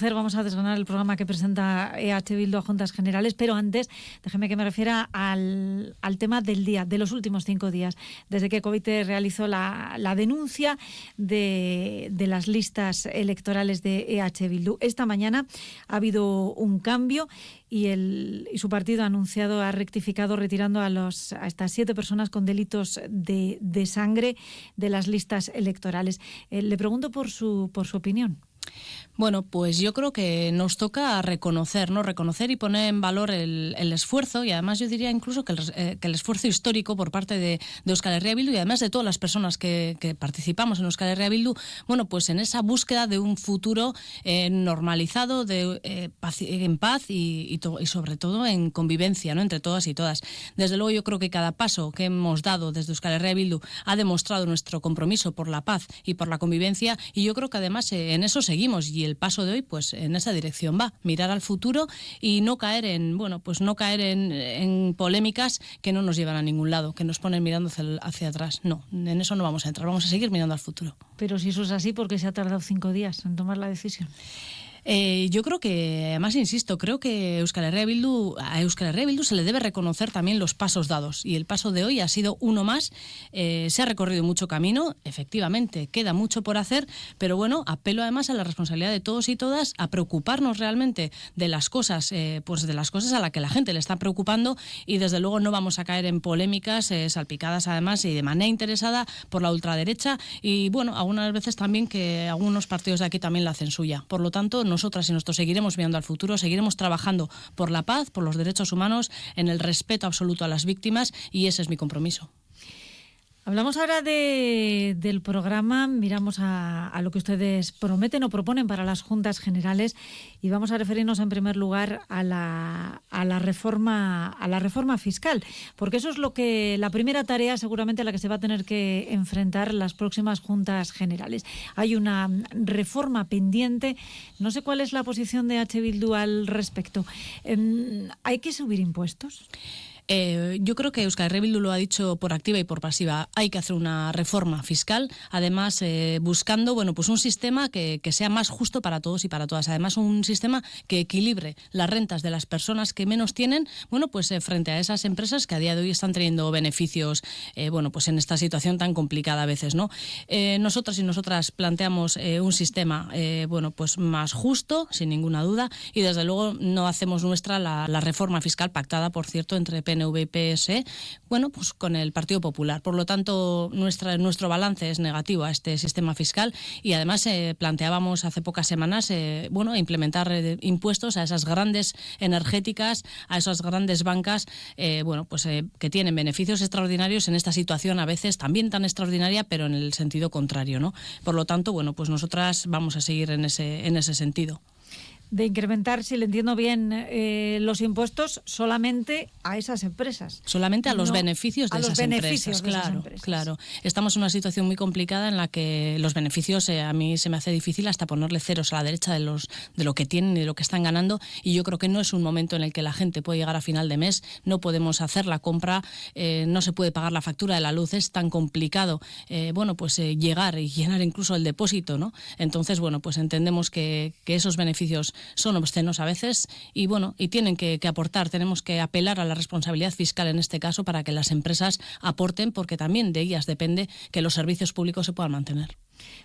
Vamos a desgranar el programa que presenta EH Bildo a Juntas Generales, pero antes déjeme que me refiera al, tema del día, de los últimos cinco días, desde que COVID realizó la, denuncia de, las listas electorales de EH Bildu. Esta mañana ha habido un cambio y, el, y su partido ha anunciado, ha rectificado retirando a, los, a estas siete personas con delitos de, sangre de las listas electorales. Eh, le pregunto por su, por su opinión. Bueno, pues yo creo que nos toca reconocer, ¿no? Reconocer y poner en valor el, esfuerzo y además yo diría incluso que el, eh, esfuerzo histórico por parte de, Euskal Herria Bildu y además de todas las personas que, participamos en Euskal Herria Bildu, bueno, pues en esa búsqueda de un futuro eh, normalizado, de, eh, en paz y, y, sobre todo en convivencia, ¿no? Entre todas y todas. Desde luego yo creo que cada paso que hemos dado desde Euskal Herria Bildu ha demostrado nuestro compromiso por la paz y por la convivencia y yo creo que además en eso seguimos y el paso de hoy pues en esa dirección va, mirar al futuro y no caer en, bueno, pues no caer en, polémicas que no nos llevan a ningún lado, que nos ponen mirando hacia, atrás. No, en eso no vamos a entrar, vamos a seguir mirando al futuro. Pero si eso es así, ¿por qué se ha tardado cinco días en tomar la decisión? Eh, yo creo que, además, insisto, creo que Euskal Herria Bildu, a Euskal Herria Bildu se le debe reconocer también los pasos dados. Y el paso de hoy ha sido uno más. Eh, se ha recorrido mucho camino, efectivamente, queda mucho por hacer, pero bueno, apelo además a la responsabilidad de todos y todas a preocuparnos realmente de las cosas, eh, pues de las cosas a las que la gente le está preocupando y desde luego no vamos a caer en polémicas salpicadas además y de manera interesada por la ultraderecha y bueno, algunas veces también que algunos partidos de aquí también la hacen suya. Por lo tanto, nosotras y nosotros seguiremos mirando al futuro, seguiremos trabajando por la paz, por los derechos humanos, en el respeto absoluto a las víctimas y ese es mi compromiso. Hablamos ahora del programa, miramos a, lo que ustedes prometen o proponen para las juntas generales y vamos a referirnos en primer lugar a la, reforma a la reforma fiscal, porque eso es lo que la primera tarea seguramente a la que se va a tener que enfrentar las próximas juntas generales. Hay una reforma pendiente, no sé cuál es la posición de H. Bildu al respecto. Em, ¿Hay que subir impuestos? Eh, yo creo que Euskal Rebildu lo ha dicho por activa y por pasiva. Hay que hacer una reforma fiscal, además eh, buscando bueno, pues un sistema que, sea más justo para todos y para todas. Además, un sistema que equilibre las rentas de las personas que menos tienen, bueno, pues eh, frente a esas empresas que a día de hoy están teniendo beneficios, bueno, pues en esta situación tan complicada a veces, ¿no? nosotras y nosotras planteamos un sistema, bueno, pues más justo, sin ninguna duda, y desde luego no hacemos nuestra la, reforma fiscal pactada, por cierto, entre PNV PNV bueno, pues con el Partido Popular. Por lo tanto, nuestra, nuestro balance es negativo a este sistema fiscal y además eh, planteábamos hace pocas semanas, eh, bueno, implementar eh, impuestos a esas grandes energéticas, a esas grandes bancas, bueno, pues que tienen beneficios extraordinarios en esta situación a veces también tan extraordinaria, pero en el sentido contrario, ¿no? Por lo tanto, bueno, pues nosotras vamos a seguir en ese, en ese sentido de incrementar, si le entiendo bien, eh, los impuestos solamente a esas empresas. Solamente a los beneficios de, esas, empresas, claro, claro. Estamos en una situación muy complicada en la que los beneficios eh, a mí se me hace difícil hasta ponerle ceros a la derecha de los de lo que tienen y de lo que están ganando y yo creo que no es un momento en el que la gente puede llegar a final de mes, no podemos hacer la compra, eh, no se puede pagar la factura de la luz, es tan complicado, bueno, pues llegar y llenar incluso el depósito, ¿no? Entonces, bueno, pues entendemos que, que esos beneficios son obscenos a veces y bueno, y tienen que, aportar. Tenemos que apelar a la responsabilidad fiscal en este caso para que las empresas aporten, porque también de ellas depende que los servicios públicos se puedan mantener.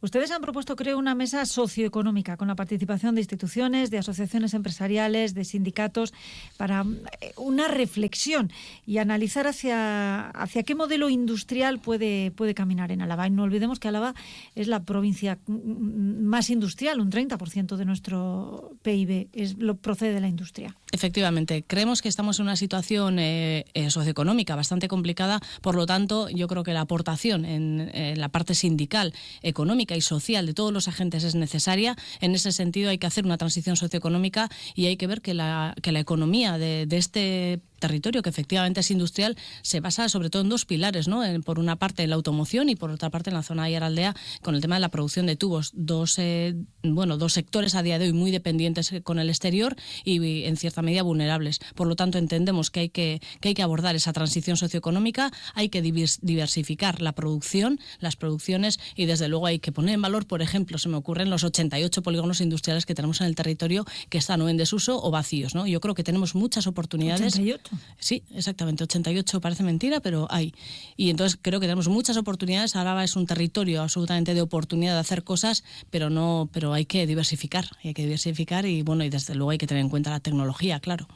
Ustedes han propuesto, creo, una mesa socioeconómica con la participación de instituciones, de asociaciones empresariales, de sindicatos, para eh, una reflexión y analizar hacia, hacia qué modelo industrial puede, puede caminar en Álava. Y no olvidemos que Álava es la provincia más industrial, un 30% de nuestro PIB es, procede de la industria. Efectivamente, creemos que estamos en una situación eh, eh, socioeconómica bastante complicada, por lo tanto, yo creo que la aportación en, la parte sindical, económica y social de todos los agentes es necesaria. En ese sentido, hay que hacer una transición socioeconómica y hay que ver que la, que la economía de, este territorio, que efectivamente es industrial, se basa sobre todo en dos pilares, ¿no? por una parte en la automoción y por otra parte en la zona de Aldea con el tema de la producción de tubos. Dos, eh, bueno, dos sectores a día de hoy muy dependientes con el exterior y en cierta medida vulnerables. Por lo tanto, entendemos que hay que, que, hay que abordar esa transición socioeconómica, hay que diversificar la producción, las producciones y desde luego hay que poner en valor, por ejemplo, se me ocurren los 88 polígonos industriales que tenemos en el territorio que están o en desuso o vacíos. ¿no? Yo creo que tenemos muchas oportunidades. 88. Sí, exactamente. 88 parece mentira, pero hay. Y entonces creo que tenemos muchas oportunidades. Araba es un territorio absolutamente de oportunidad de hacer cosas, pero no, pero hay que diversificar. Hay que diversificar y bueno, y desde luego hay que tener en cuenta la tecnología, claro.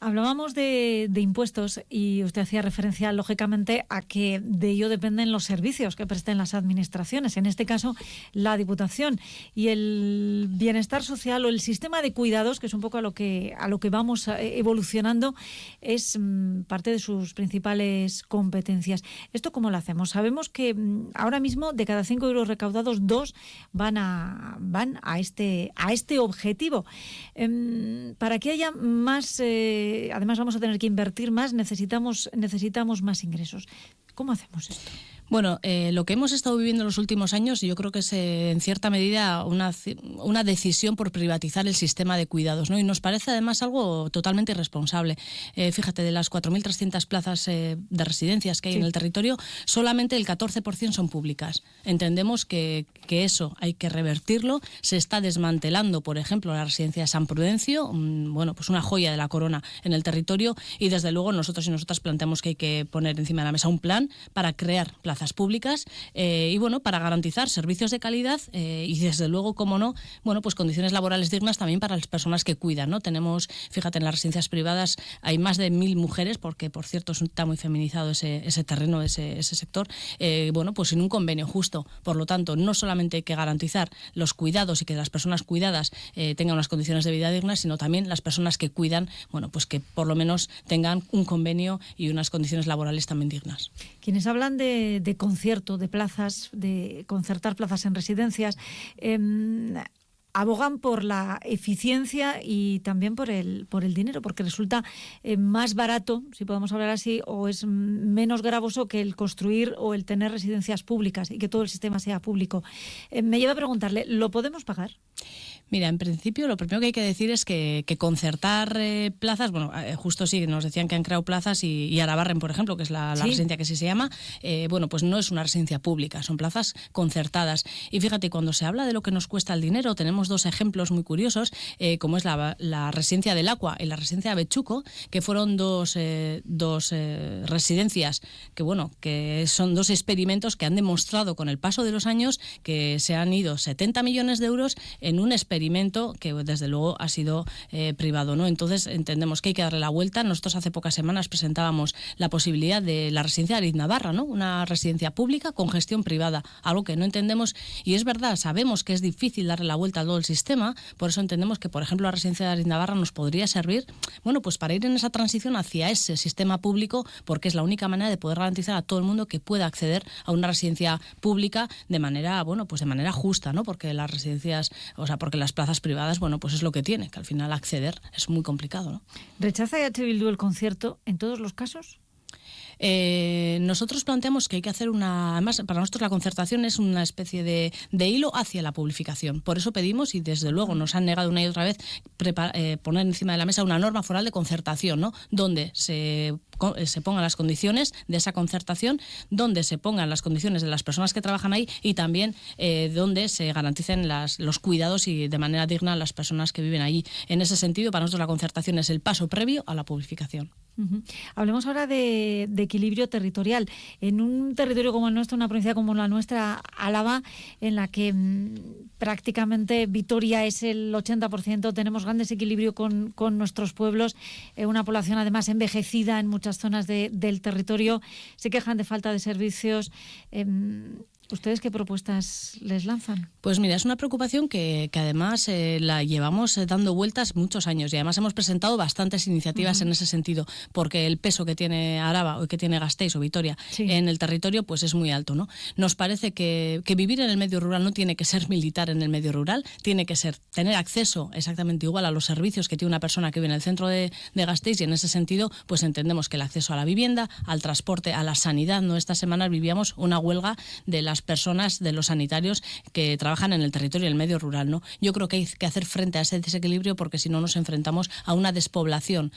Hablábamos de, impuestos y usted hacía referencia, lógicamente, a que de ello dependen los servicios que presten las administraciones, en este caso la Diputación. Y el bienestar social o el sistema de cuidados, que es un poco a lo que, a lo que vamos eh, evolucionando, es mm, parte de sus principales competencias. ¿Esto cómo lo hacemos? Sabemos que mm, ahora mismo de cada cinco euros recaudados, dos van a, van a, este, a este objetivo. Em, para que haya más... Eh, además vamos a tener que invertir más, necesitamos, necesitamos más ingresos. ¿Cómo hacemos esto? Bueno, eh, lo que hemos estado viviendo en los últimos años, yo creo que es eh, en cierta medida una, una, decisión por privatizar el sistema de cuidados, ¿no? Y nos parece además algo totalmente irresponsable. Eh, fíjate, de las 4.300 plazas de residencias que hay en el territorio, solamente el 14% son públicas. Entendemos que, que, eso hay que revertirlo. Se está desmantelando, por ejemplo, la residencia de San Prudencio, bueno, pues una joya de la corona en el territorio, y desde luego nosotros y nosotras planteamos que hay que poner encima de la mesa un plan para crear públicas eh, y bueno, para garantizar servicios de calidad eh, y desde luego, como no, bueno, pues condiciones laborales dignas también para las personas que cuidan, ¿no? Tenemos, fíjate, en las residencias privadas hay más de mil mujeres, porque por cierto está muy feminizado ese, ese terreno, ese, sector, eh, bueno, pues sin un convenio justo. Por lo tanto, no solamente hay que garantizar los cuidados y que las personas cuidadas tengan unas condiciones de vida dignas, sino también las personas que cuidan, bueno, pues que por lo menos tengan un convenio y unas condiciones laborales también dignas. Quienes hablan de concierto, de plazas, de concertar plazas en residencias, em, abogan por la eficiencia y también por el, por el dinero, porque resulta eh, más barato, si podemos hablar así, o es menos gravoso que el construir o el tener residencias públicas y que todo el sistema sea público. Eh, me lleva a preguntarle, ¿lo podemos pagar? Mira, en principio lo primero que hay que decir es que, concertar eh, plazas, bueno, eh, justo sí, nos decían que han creado plazas y, Arabarren, por ejemplo, que es la, residencia que sí se llama, eh, bueno, pues no es una residencia pública, son plazas concertadas. Y fíjate, cuando se habla de lo que nos cuesta el dinero, tenemos dos ejemplos muy curiosos, como es la, residencia del Agua y la residencia de Bechuco, que fueron dos, dos residencias que, bueno, que son dos experimentos que han demostrado con el paso de los años que se han ido 70 millones de euros en un experimento experimento que desde luego ha sido eh, privado. ¿no? Entonces entendemos que hay que darle la vuelta. Nosotros hace pocas semanas presentábamos la posibilidad de la residencia de Ariz Navarra, ¿no? una residencia pública con gestión privada, algo que no entendemos y es verdad, sabemos que es difícil darle la vuelta a todo el sistema, por eso entendemos que, por ejemplo, la residencia de Ariz Navarra nos podría servir bueno, pues para ir en esa transición hacia ese sistema público, porque es la única manera de poder garantizar a todo el mundo que pueda acceder a una residencia pública de manera, bueno, pues de manera justa, ¿no? Porque las residencias, o sea, porque las plazas privadas, bueno, pues es lo que tiene, que al final acceder es muy complicado. ¿no? ¿Rechaza EH Bildu el concierto en todos los casos? Eh, nosotros planteamos que hay que hacer una. Además, para nosotros la concertación es una especie de, hilo hacia la publificación. Por eso pedimos, y desde luego nos han negado una y otra vez, eh, poner encima de la mesa una norma foral de concertación, ¿no? Donde se eh, se pongan las condiciones de esa concertación, donde se pongan las condiciones de las personas que trabajan ahí y también donde se garanticen los cuidados y de manera digna las personas que viven allí. En ese sentido, para nosotros la concertación es el paso previo a la Hablemos ahora de, equilibrio territorial. En un territorio como el nuestro, una provincia como la nuestra, Álava, en la que mm, prácticamente Vitoria es el 80%, tenemos gran desequilibrio con, nuestros pueblos, eh, una población además envejecida en muchas zonas del territorio, se quejan de falta de servicios. Em, ¿Ustedes qué propuestas les lanzan? Pues mira, es una preocupación que, además eh, la llevamos eh, dando vueltas muchos años y además hemos presentado bastantes iniciativas en ese sentido, porque el peso que tiene Araba o que tiene Gasteiz o Vitoria en el territorio pues es muy alto. ¿no? Nos parece que, vivir en el medio rural no tiene que ser militar en el medio rural, tiene que ser tener acceso exactamente igual a los servicios que tiene una persona que vive en el centro de, de Gasteiz y en ese sentido pues entendemos que el acceso a la vivienda, al transporte, a la sanidad, ¿no? Esta semana vivíamos una huelga de las personas, de los sanitarios que trabajan en el territorio y el medio rural. ¿no? Yo creo que hay que hacer frente a ese desequilibrio porque si no nos enfrentamos a una despoblación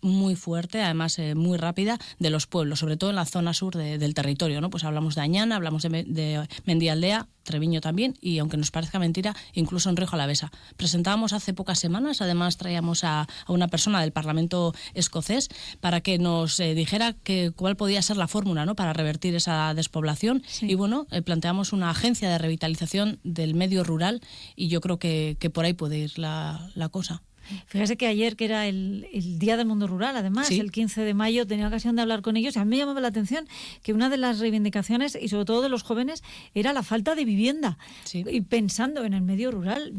muy fuerte, además eh, muy rápida, de los pueblos, sobre todo en la zona sur del territorio. ¿no? Pues hablamos de Añana, hablamos de, de Mendialdea, Treviño también, y aunque nos parezca mentira, incluso en Rioja Alavesa. Presentábamos hace pocas semanas, además traíamos a, una persona del Parlamento escocés para que nos eh, dijera que, cuál podía ser la fórmula ¿no? para revertir esa despoblación. Y bueno, eh, planteamos una agencia de revitalización del medio rural y yo creo que, por ahí puede ir la cosa. Fíjese que ayer, que era el, Día del Mundo Rural, además, el 15 de mayo, tenía ocasión de hablar con ellos y a mí me llamaba la atención que una de las reivindicaciones, y sobre todo de los jóvenes, era la falta de vivienda. Y pensando en el medio rural,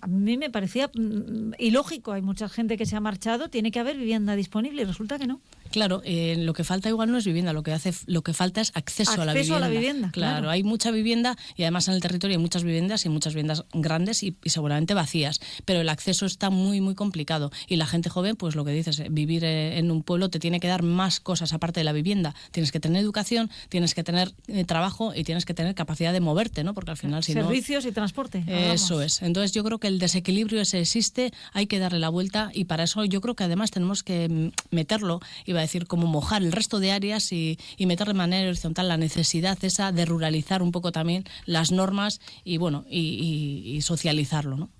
a mí me parecía mm, ilógico. Hay mucha gente que se ha marchado, tiene que haber vivienda disponible y resulta que no. Claro, eh, lo que falta igual no es vivienda, lo que hace, lo que falta es acceso, a la vivienda. A la vivienda claro, hay mucha vivienda y además en el territorio hay muchas viviendas y muchas viviendas grandes y, seguramente vacías, pero el acceso está muy muy complicado y la gente joven, pues lo que dices, eh, vivir eh, en un pueblo te tiene que dar más cosas aparte de la vivienda. Tienes que tener educación, tienes que tener trabajo y tienes que tener capacidad de moverte, ¿no? Porque al final si servicios y transporte. Eso es. Entonces yo creo que el desequilibrio ese existe, hay que darle la vuelta y para eso yo creo que además tenemos que mm, meterlo, iba a decir, como mojar el resto de áreas y, meter de manera horizontal la necesidad esa de ruralizar un poco también las normas y bueno, y, y socializarlo, ¿no?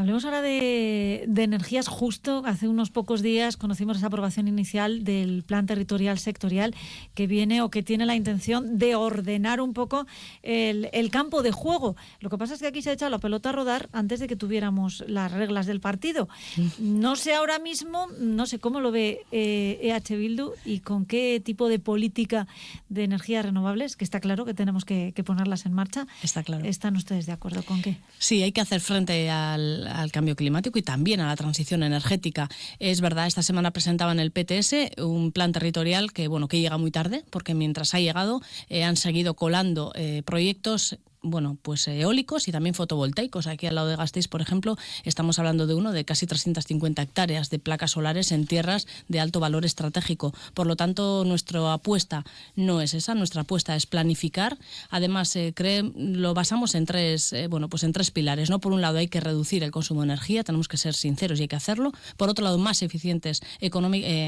Hablemos ahora de, energías. Justo hace unos pocos días conocimos esa aprobación inicial del Plan Territorial Sectorial que viene o que tiene la intención de ordenar un poco el, campo de juego. Lo que pasa es que aquí se ha echado la pelota a rodar antes de que tuviéramos las reglas del partido. No sé ahora mismo, no sé cómo lo ve EH Bildu y con qué tipo de política de energías renovables, que está claro que tenemos que, que ponerlas en marcha. Está claro. ¿Están ustedes de acuerdo con qué? Sí, hay que hacer frente al al cambio climático y también a la transición energética. Es verdad, esta semana presentaba en el PTS un plan territorial que bueno que llega muy tarde, porque mientras ha llegado eh, han seguido colando eh, proyectos bueno, pues eólicos y también fotovoltaicos. Aquí al lado de Gasteiz, por ejemplo, estamos hablando de uno de casi 350 hectáreas de placas solares en tierras de alto valor estratégico. Por lo tanto, nuestra apuesta no es esa, nuestra apuesta es planificar. Además, eh, lo basamos en tres, eh, bueno, pues en tres pilares. ¿no? Por un lado, hay que reducir el consumo de energía, tenemos que ser sinceros y hay que hacerlo. Por otro lado, más eficientes eh,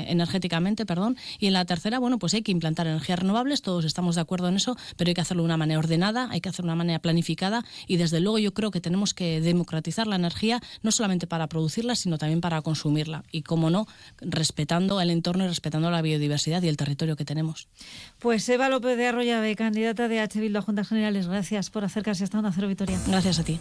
energéticamente, perdón. Y en la tercera, bueno, pues hay que implantar energías renovables, todos estamos de acuerdo en eso, pero hay que hacerlo de una manera ordenada, hay que hacerlo de una manera planificada y desde luego yo creo que tenemos que democratizar la energía no solamente para producirla, sino también para consumirla y, como no, respetando el entorno y respetando la biodiversidad y el territorio que tenemos. Pues Eva López de Arroyave, candidata de H. Bildu a Juntas Generales, gracias por acercarse hasta una cero Vitoria. Gracias a ti.